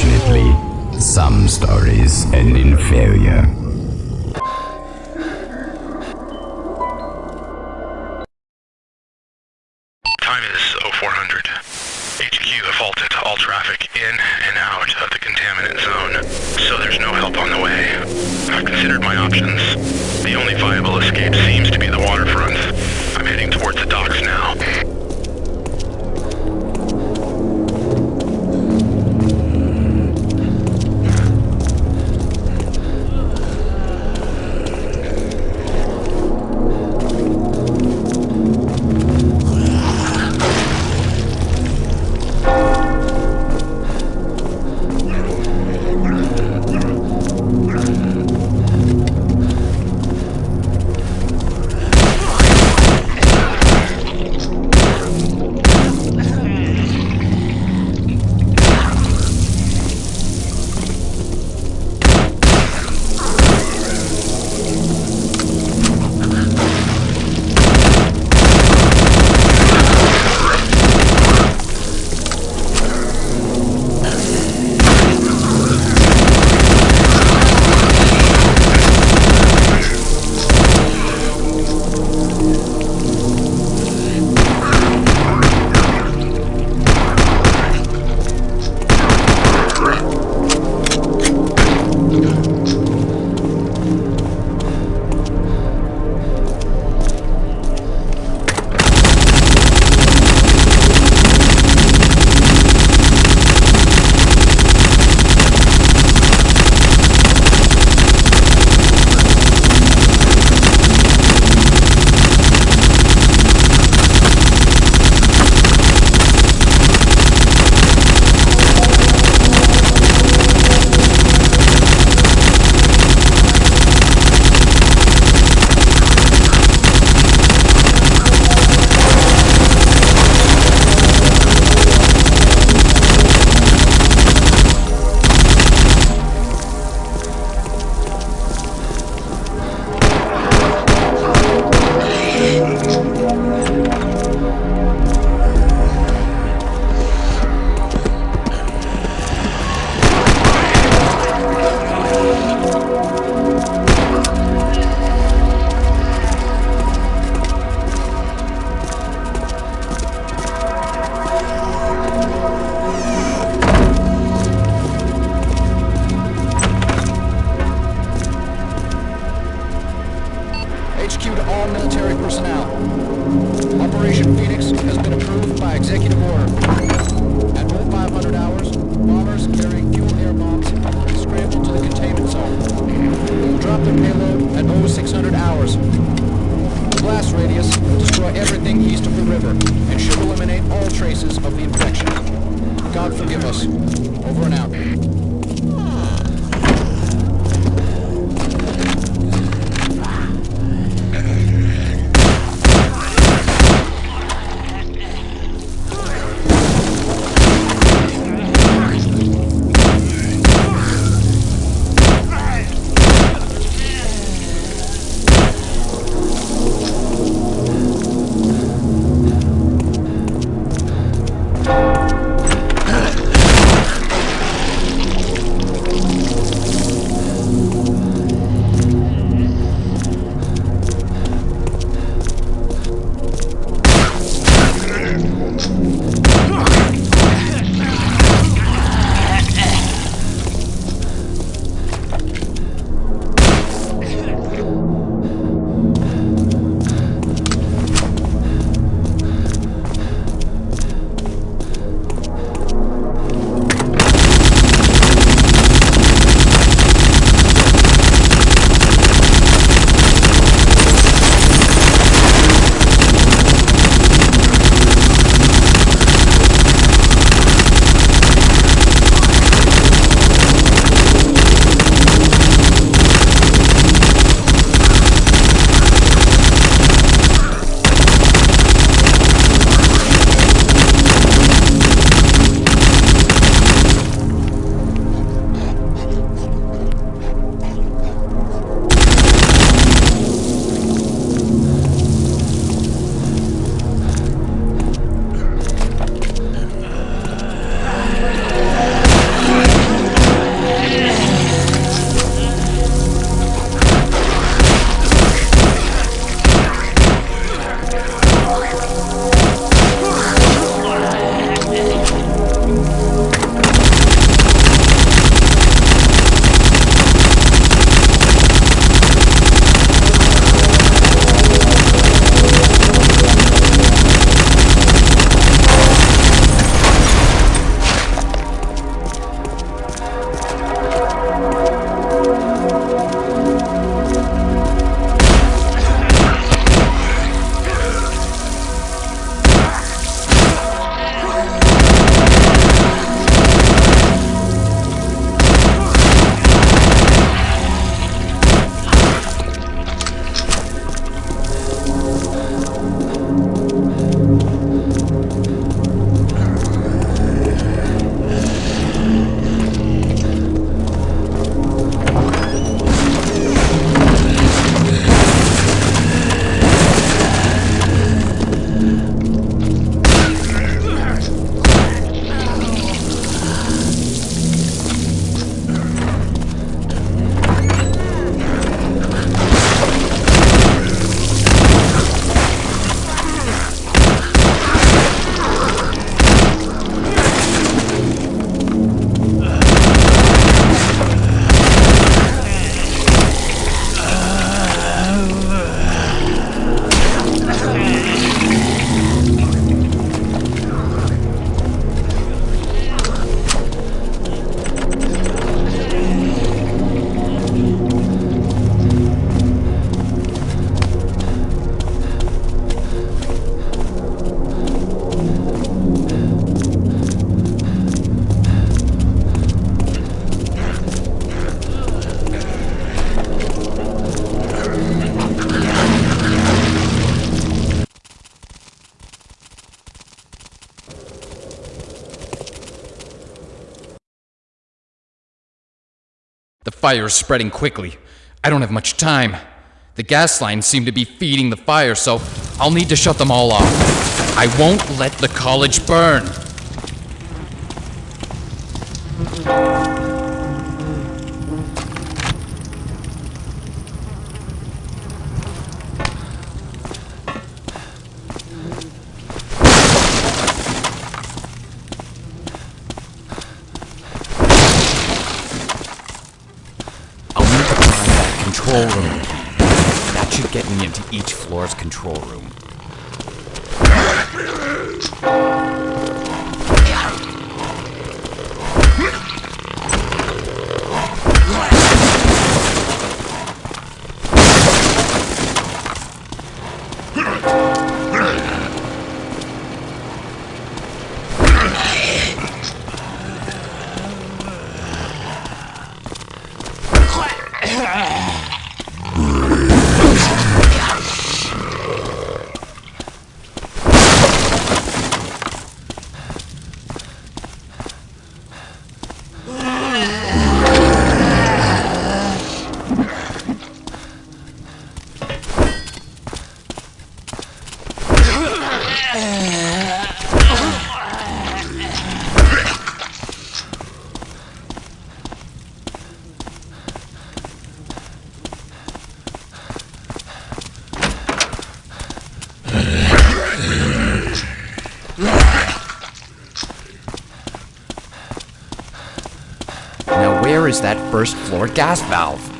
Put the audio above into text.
Unfortunately, some stories end in failure. Time is 0400. HQ halted all traffic in and out of the containment zone, so there's no help on the way. I've considered my options. The only viable escape seems to be the waterfront. I'm heading towards the docks now. Military personnel. Operation Phoenix has been approved by executive order. At 0500 hours, bombers carrying fuel air bombs will be scrambled to the containment zone. They will drop their payload at 0600 hours. The blast radius will destroy everything east of the river and should eliminate all traces of the infection. God forgive us. Over and out. Fire is spreading quickly. I don't have much time. The gas lines seem to be feeding the fire, so I'll need to shut them all off. I won't let the college burn. Control room. That should get me into each floor's control room. Now, where is that first floor gas valve?